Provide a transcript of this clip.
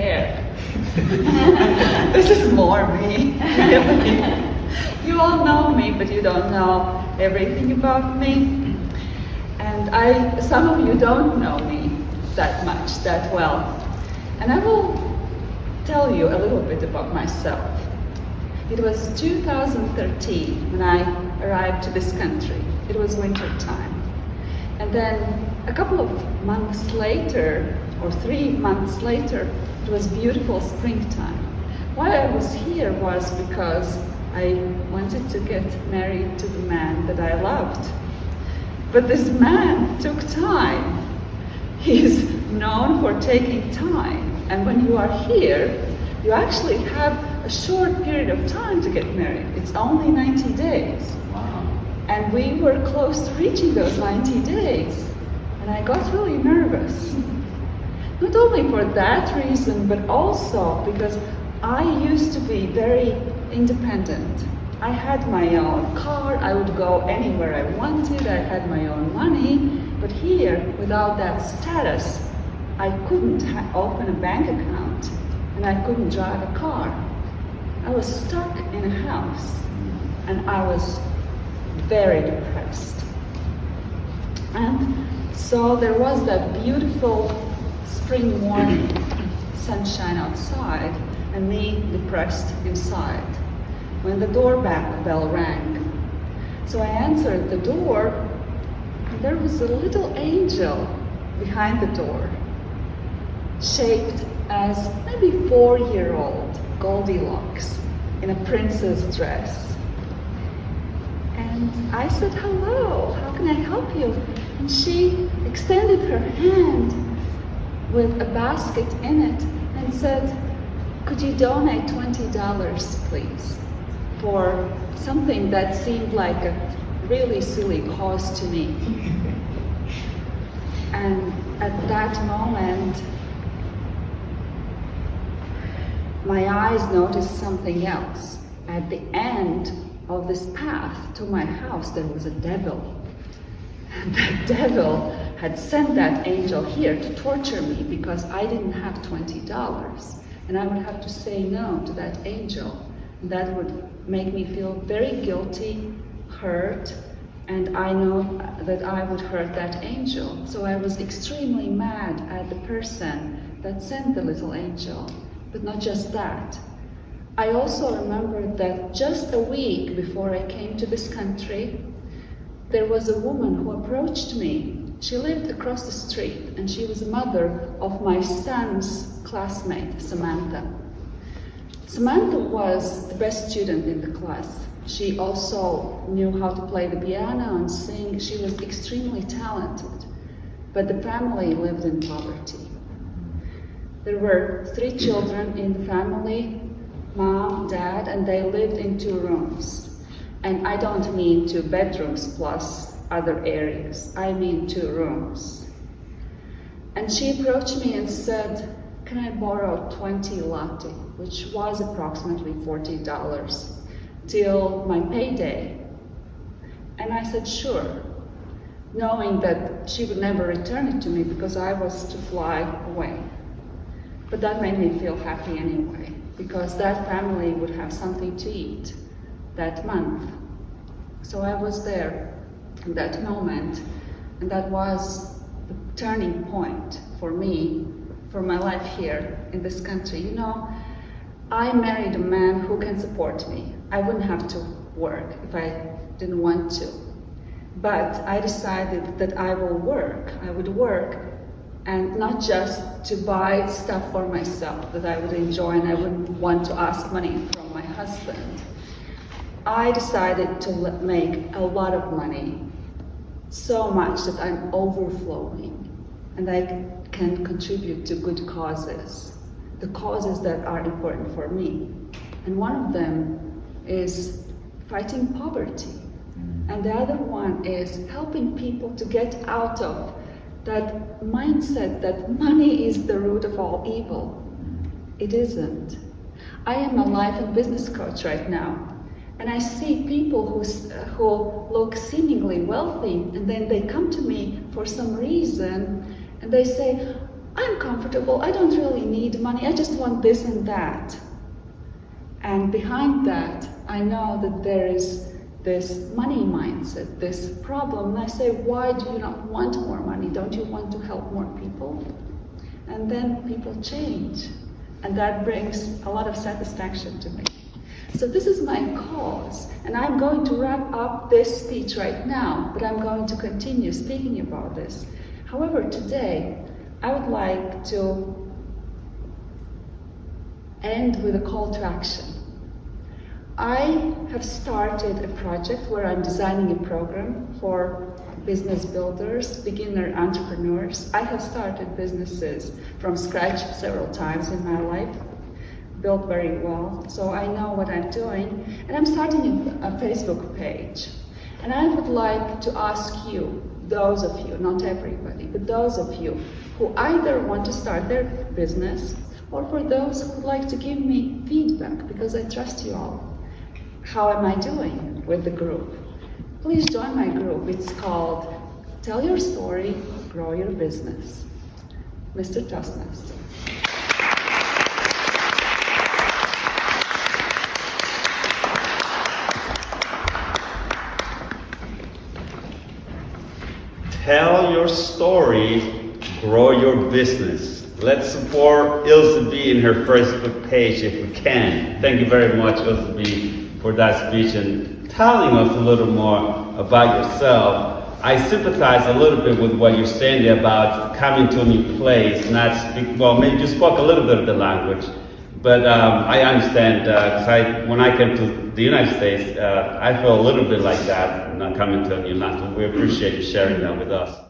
there. this is more me. you all know me, but you don't know everything about me. And I, some of you don't know me that much, that well. And I will tell you a little bit about myself. It was 2013 when I arrived to this country. It was winter time. And then a couple of months later, or three months later, it was beautiful springtime. Why I was here was because I wanted to get married to the man that I loved. But this man took time. He's known for taking time. And when you are here, you actually have a short period of time to get married. It's only 90 days. Wow. And we were close to reaching those 90 days. And I got really nervous. Not only for that reason, but also because I used to be very independent. I had my own car, I would go anywhere I wanted, I had my own money, but here, without that status, I couldn't open a bank account and I couldn't drive a car. I was stuck in a house and I was very depressed. And so there was that beautiful spring morning, sunshine outside, and me depressed inside when the doorbell rang. So I answered the door, and there was a little angel behind the door, shaped as maybe four-year-old Goldilocks in a princess dress. And I said, hello, how can I help you? And she extended her hand with a basket in it and said, could you donate $20, please, for something that seemed like a really silly cause to me. And at that moment, my eyes noticed something else. At the end of this path to my house, there was a devil. And the devil had sent that angel here to torture me because I didn't have $20 and I would have to say no to that angel. That would make me feel very guilty, hurt, and I know that I would hurt that angel. So I was extremely mad at the person that sent the little angel. But not just that. I also remember that just a week before I came to this country, there was a woman who approached me. She lived across the street and she was a mother of my son's classmate, Samantha. Samantha was the best student in the class. She also knew how to play the piano and sing. She was extremely talented, but the family lived in poverty. There were three children in the family, mom, dad, and they lived in two rooms. And I don't mean two bedrooms plus other areas. I mean two rooms. And she approached me and said, can I borrow 20 lati, which was approximately $40, till my payday? And I said, sure, knowing that she would never return it to me because I was to fly away. But that made me feel happy anyway, because that family would have something to eat that month. So I was there in that moment, and that was the turning point for me, for my life here in this country. You know, I married a man who can support me. I wouldn't have to work if I didn't want to. But I decided that I will work. I would work and not just to buy stuff for myself that I would enjoy and I wouldn't want to ask money from my husband. I decided to make a lot of money, so much that I'm overflowing and I can contribute to good causes, the causes that are important for me. And one of them is fighting poverty. And the other one is helping people to get out of that mindset that money is the root of all evil. It isn't. I am a life and business coach right now. And I see people who, who look seemingly wealthy and then they come to me for some reason and they say, I'm comfortable, I don't really need money, I just want this and that. And behind that, I know that there is this money mindset, this problem. And I say, why do you not want more money? Don't you want to help more people? And then people change. And that brings a lot of satisfaction to me. So this is my cause, and I'm going to wrap up this speech right now, but I'm going to continue speaking about this. However, today, I would like to end with a call to action. I have started a project where I'm designing a program for business builders, beginner entrepreneurs. I have started businesses from scratch several times in my life, built very well, so I know what I'm doing. And I'm starting a Facebook page. And I would like to ask you, those of you, not everybody, but those of you who either want to start their business or for those who would like to give me feedback because I trust you all. How am I doing with the group? Please join my group. It's called Tell Your Story, Grow Your Business. Mr. Toastmaster. Tell your story, grow your business. Let's support Ilse B in her Facebook page if we can. Thank you very much, Ilse B, for that speech and telling us a little more about yourself. I sympathize a little bit with what you're saying there about coming to a new place, not speak, well, maybe you spoke a little bit of the language, but um, I understand, because I, when I came to the United States, uh, I feel a little bit like that, not coming to a new land. We appreciate you sharing that with us.